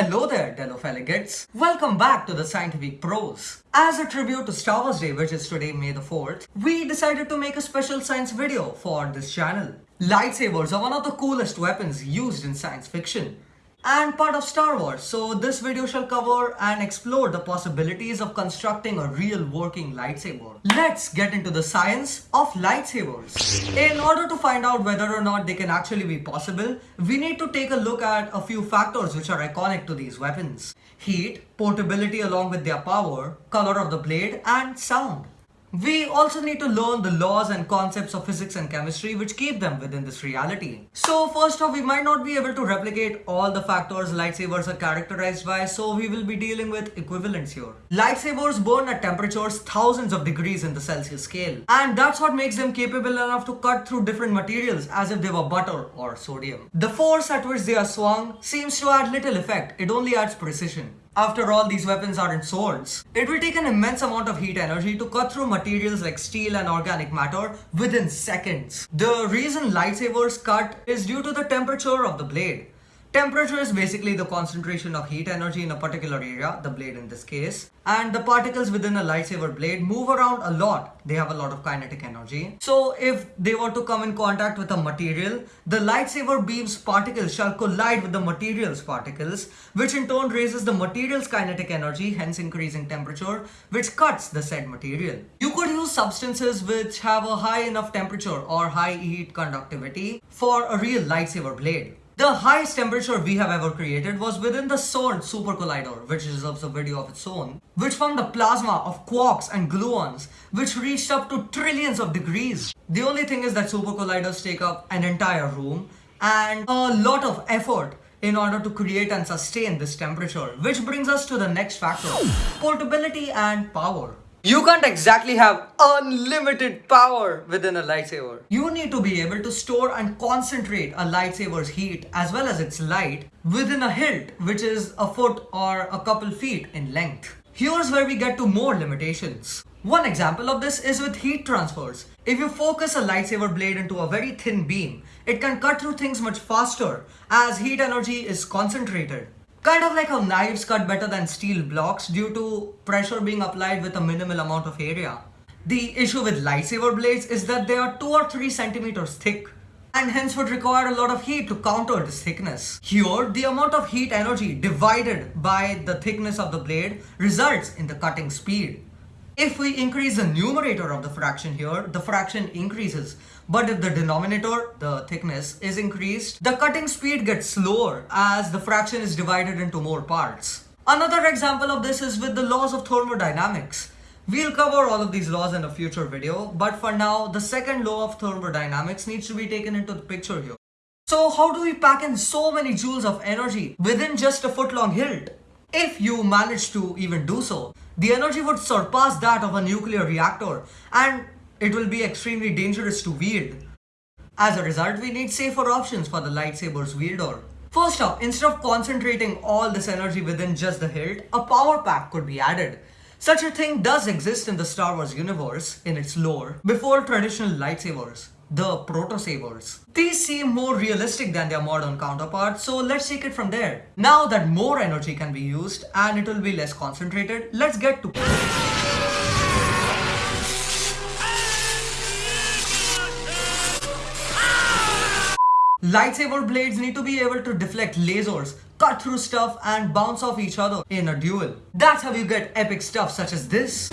Hello there, Delophalegets. Welcome back to the Scientific Pros. As a tribute to Star Wars Day, which is today, May the 4th, we decided to make a special science video for this channel. Lightsabers are one of the coolest weapons used in science fiction and part of Star Wars. So this video shall cover and explore the possibilities of constructing a real working lightsaber. Let's get into the science of lightsabers. In order to find out whether or not they can actually be possible, we need to take a look at a few factors which are iconic to these weapons. Heat, portability along with their power, color of the blade and sound. We also need to learn the laws and concepts of physics and chemistry which keep them within this reality. So first off, we might not be able to replicate all the factors lightsabers are characterized by, so we will be dealing with equivalents here. Lightsabers burn at temperatures thousands of degrees in the Celsius scale. And that's what makes them capable enough to cut through different materials as if they were butter or sodium. The force at which they are swung seems to add little effect, it only adds precision. After all, these weapons aren't swords. It will take an immense amount of heat energy to cut through materials like steel and organic matter within seconds. The reason lightsabers cut is due to the temperature of the blade. Temperature is basically the concentration of heat energy in a particular area, the blade in this case. And the particles within a lightsaber blade move around a lot. They have a lot of kinetic energy. So if they were to come in contact with a material, the lightsaber beam's particles shall collide with the material's particles, which in turn raises the material's kinetic energy, hence increasing temperature, which cuts the said material. You could use substances which have a high enough temperature or high heat conductivity for a real lightsaber blade. The highest temperature we have ever created was within the CERN Super Collider, which deserves a video of its own, which formed a plasma of quarks and gluons, which reached up to trillions of degrees. The only thing is that super colliders take up an entire room and a lot of effort in order to create and sustain this temperature, which brings us to the next factor, portability and power. You can't exactly have unlimited power within a lightsaber. You need to be able to store and concentrate a lightsaber's heat as well as its light within a hilt which is a foot or a couple feet in length. Here's where we get to more limitations. One example of this is with heat transfers. If you focus a lightsaber blade into a very thin beam, it can cut through things much faster as heat energy is concentrated. Kind of like how knives cut better than steel blocks due to pressure being applied with a minimal amount of area. The issue with lightsaber blades is that they are 2 or 3 centimeters thick and hence would require a lot of heat to counter this thickness. Here, the amount of heat energy divided by the thickness of the blade results in the cutting speed. If we increase the numerator of the fraction here, the fraction increases. But if the denominator, the thickness, is increased, the cutting speed gets slower as the fraction is divided into more parts. Another example of this is with the laws of thermodynamics. We'll cover all of these laws in a future video, but for now, the second law of thermodynamics needs to be taken into the picture here. So how do we pack in so many joules of energy within just a foot long hilt? If you manage to even do so, the energy would surpass that of a nuclear reactor and it will be extremely dangerous to wield. As a result, we need safer options for the lightsaber's wielder. First up, instead of concentrating all this energy within just the hilt, a power pack could be added. Such a thing does exist in the Star Wars universe, in its lore, before traditional lightsabers the proto-sabers. These seem more realistic than their modern counterparts, so let's take it from there. Now that more energy can be used and it will be less concentrated, let's get to Lightsaber blades need to be able to deflect lasers, cut through stuff and bounce off each other in a duel. That's how you get epic stuff such as this.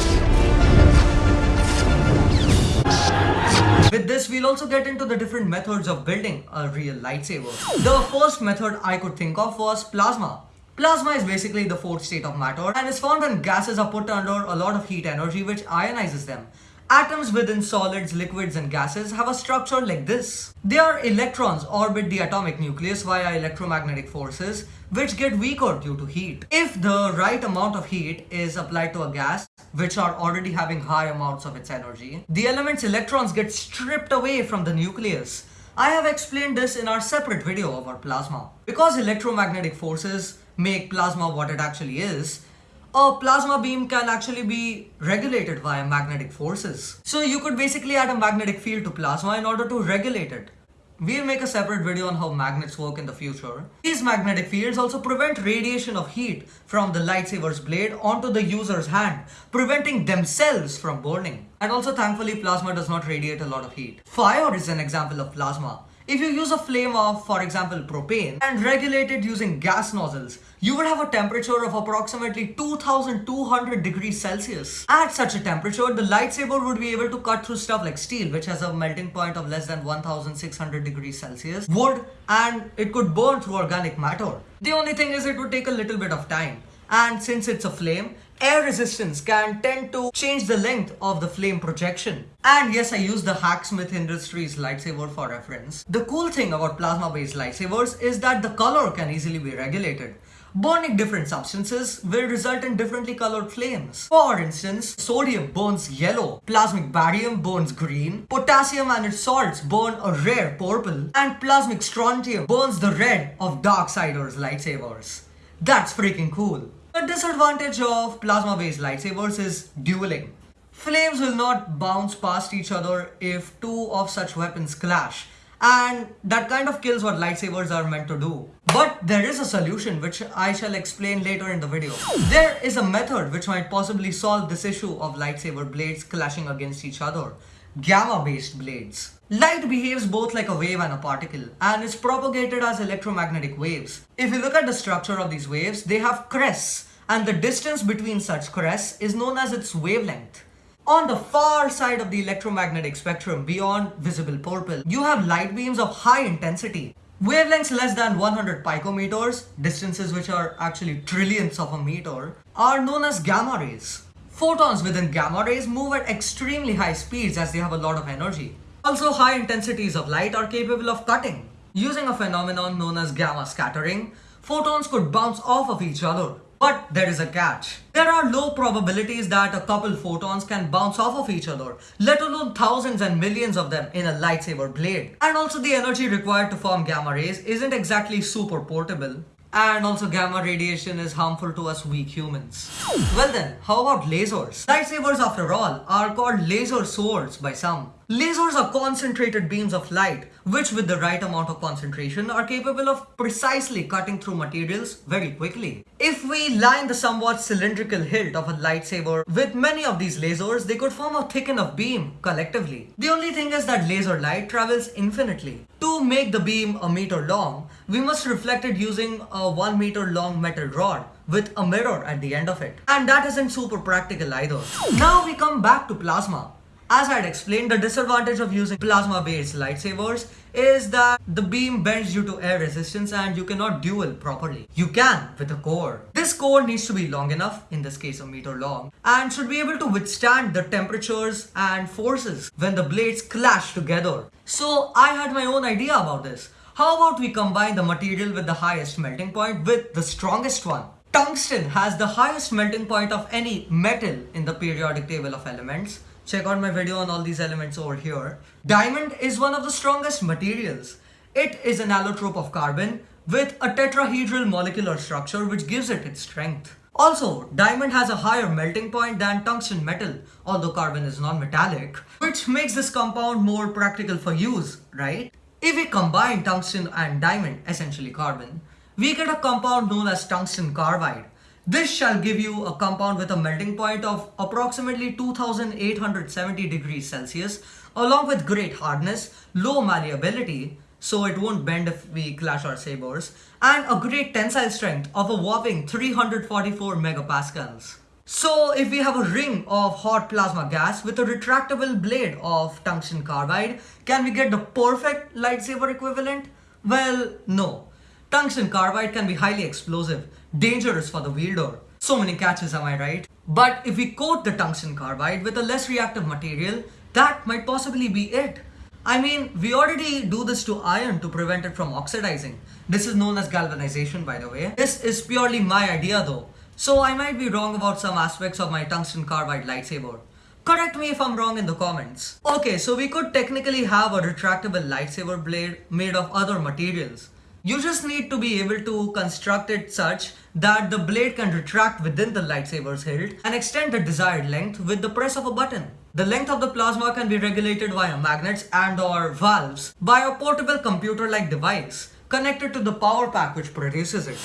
With this, we'll also get into the different methods of building a real lightsaber. The first method I could think of was plasma. Plasma is basically the fourth state of matter and is found when gases are put under a lot of heat energy which ionizes them. Atoms within solids, liquids and gases have a structure like this. Their electrons orbit the atomic nucleus via electromagnetic forces which get weaker due to heat. If the right amount of heat is applied to a gas, which are already having high amounts of its energy, the element's electrons get stripped away from the nucleus. I have explained this in our separate video about plasma. Because electromagnetic forces make plasma what it actually is, a plasma beam can actually be regulated via magnetic forces. So you could basically add a magnetic field to plasma in order to regulate it. We'll make a separate video on how magnets work in the future. These magnetic fields also prevent radiation of heat from the lightsaber's blade onto the user's hand, preventing themselves from burning. And also thankfully plasma does not radiate a lot of heat. Fire is an example of plasma. If you use a flame of, for example, propane and regulate it using gas nozzles, you would have a temperature of approximately 2200 degrees Celsius. At such a temperature, the lightsaber would be able to cut through stuff like steel, which has a melting point of less than 1600 degrees Celsius, wood, and it could burn through organic matter. The only thing is it would take a little bit of time. And since it's a flame, air resistance can tend to change the length of the flame projection. And yes, I use the Hacksmith Industries lightsaber for reference. The cool thing about plasma based lightsabers is that the color can easily be regulated. Burning different substances will result in differently colored flames. For instance, sodium burns yellow, plasmic barium burns green, potassium and its salts burn a rare purple, and plasmic strontium burns the red of Darksiders lightsabers. That's freaking cool. The disadvantage of plasma-based lightsabers is dueling. Flames will not bounce past each other if two of such weapons clash and that kind of kills what lightsabers are meant to do. But there is a solution which I shall explain later in the video. There is a method which might possibly solve this issue of lightsaber blades clashing against each other. Gamma based blades. Light behaves both like a wave and a particle and is propagated as electromagnetic waves. If you look at the structure of these waves, they have crests and the distance between such crests is known as its wavelength. On the far side of the electromagnetic spectrum beyond visible purple, you have light beams of high intensity. Wavelengths less than 100 picometers, distances which are actually trillions of a meter, are known as gamma rays. Photons within gamma rays move at extremely high speeds as they have a lot of energy. Also, high intensities of light are capable of cutting. Using a phenomenon known as gamma scattering, photons could bounce off of each other. But there is a catch. There are low probabilities that a couple photons can bounce off of each other, let alone thousands and millions of them in a lightsaber blade. And also the energy required to form gamma rays isn't exactly super portable. And also gamma radiation is harmful to us weak humans. Well then, how about lasers? Lightsabers after all are called laser swords by some. Lasers are concentrated beams of light which with the right amount of concentration are capable of precisely cutting through materials very quickly. If we line the somewhat cylindrical hilt of a lightsaber with many of these lasers, they could form a thick enough beam collectively. The only thing is that laser light travels infinitely. To make the beam a meter long, we must reflect it using a 1 meter long metal rod with a mirror at the end of it. And that isn't super practical either. Now we come back to plasma. As I had explained, the disadvantage of using plasma-based lightsabers is that the beam bends due to air resistance and you cannot duel properly. You can with a core. This core needs to be long enough, in this case a meter long, and should be able to withstand the temperatures and forces when the blades clash together. So I had my own idea about this. How about we combine the material with the highest melting point with the strongest one? Tungsten has the highest melting point of any metal in the periodic table of elements Check out my video on all these elements over here. Diamond is one of the strongest materials. It is an allotrope of carbon with a tetrahedral molecular structure which gives it its strength. Also, diamond has a higher melting point than tungsten metal, although carbon is non-metallic, which makes this compound more practical for use, right? If we combine tungsten and diamond, essentially carbon, we get a compound known as tungsten carbide, this shall give you a compound with a melting point of approximately 2870 degrees Celsius along with great hardness, low malleability, so it won't bend if we clash our sabers, and a great tensile strength of a whopping 344 megapascals. So if we have a ring of hot plasma gas with a retractable blade of tungsten carbide, can we get the perfect lightsaber equivalent? Well, no. Tungsten carbide can be highly explosive, dangerous for the wielder. So many catches am I right? But if we coat the tungsten carbide with a less reactive material, that might possibly be it. I mean, we already do this to iron to prevent it from oxidizing. This is known as galvanization by the way. This is purely my idea though. So I might be wrong about some aspects of my tungsten carbide lightsaber. Correct me if I'm wrong in the comments. Okay, so we could technically have a retractable lightsaber blade made of other materials. You just need to be able to construct it such that the blade can retract within the lightsaber's hilt and extend the desired length with the press of a button. The length of the plasma can be regulated via magnets and or valves by a portable computer-like device connected to the power pack which produces it.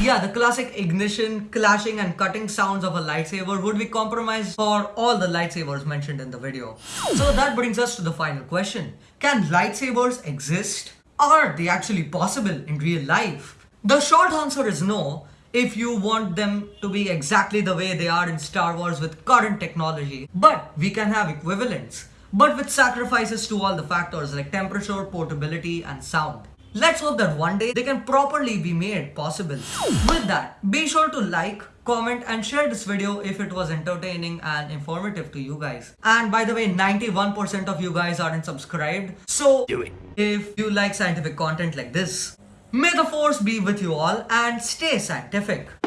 Yeah, the classic ignition, clashing and cutting sounds of a lightsaber would be compromised for all the lightsabers mentioned in the video. So that brings us to the final question. Can lightsabers exist? Are they actually possible in real life? The short answer is no, if you want them to be exactly the way they are in Star Wars with current technology. But we can have equivalents, but with sacrifices to all the factors like temperature, portability and sound. Let's hope that one day they can properly be made possible. With that, be sure to like, comment and share this video if it was entertaining and informative to you guys. And by the way, 91% of you guys aren't subscribed. So do it if you like scientific content like this. May the force be with you all and stay scientific.